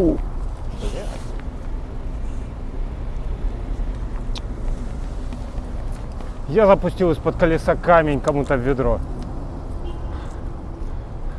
Фу. Я запустил из-под колеса камень кому-то в ведро.